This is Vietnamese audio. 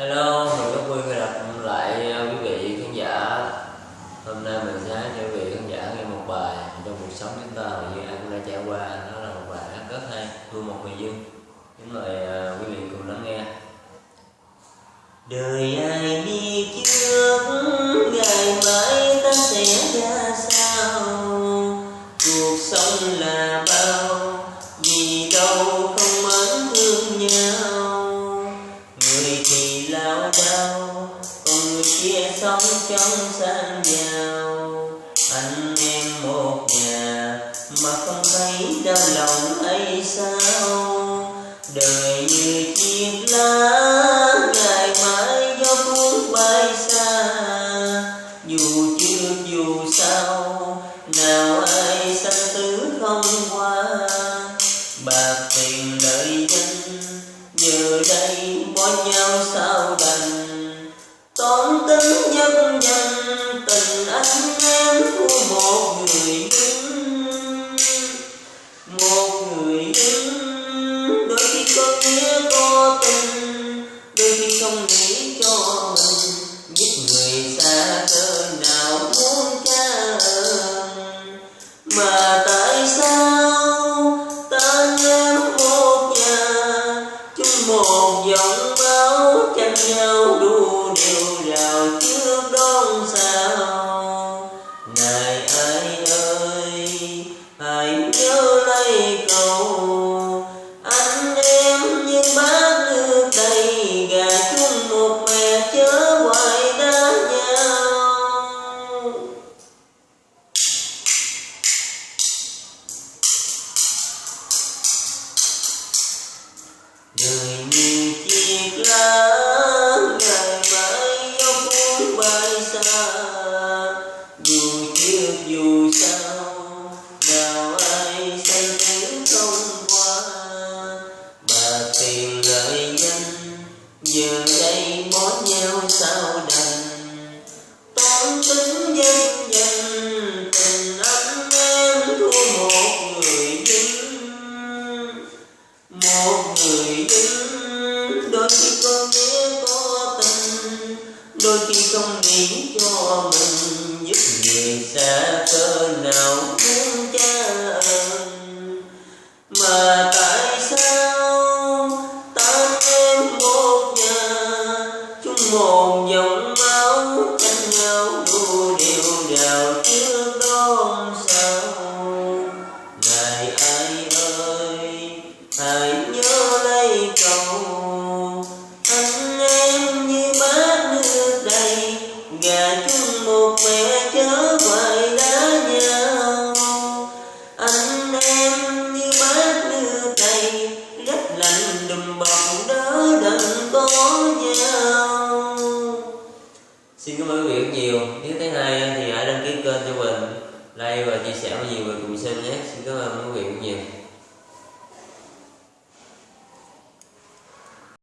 Hello, mình rất vui khi gặp lại ờ, quý vị khán giả. Hôm nay mình sẽ cho quý vị khán giả nghe một bài trong cuộc sống chúng ta mà như ai cũng đã trải qua. Đó là một bài hát rất hay, Thương một người dân Kính mời ờ, quý vị cùng lắng nghe. Đời ai đi trước, ngày mai ta sẽ ra sao? Cuộc sống là bao, vì đâu không mến thương nhau? Chia sống trong sang giàu Anh em một nhà, mà không thấy đau lòng hay sao? Đời như chiếc lá, ngày mai gió cuốn bay xa. Dù chưa dù sao, nào ai sanh tử không qua. Bạc tiền lợi danh, giờ đây bỏ nhau sao đành? Toán tính nhân danh, tình anh em của một người đứng một người đứng đôi khi có nghĩa có tình đôi khi không nghĩ cho mình giúp người xa cỡ đời như đôi khi không nghĩ cho mình giúp người xa cơ nào muốn cha ơn mà tại sao ta em một nhà? Chung một dòng máu tranh nhau đua đều nào trước đón sao này ai ơi, hãy nhớ chung một mẹ chớ hoài đá nhau anh em như bát nước tay rất lạnh đùm bọc đỡ đừng có nhau Xin cảm ơn quý vị rất nhiều. Nếu thấy hay thì hãy đăng ký kênh cho mình, like và chia sẻ với nhiều người cùng xem nhé. Xin cảm ơn quý vị rất nhiều.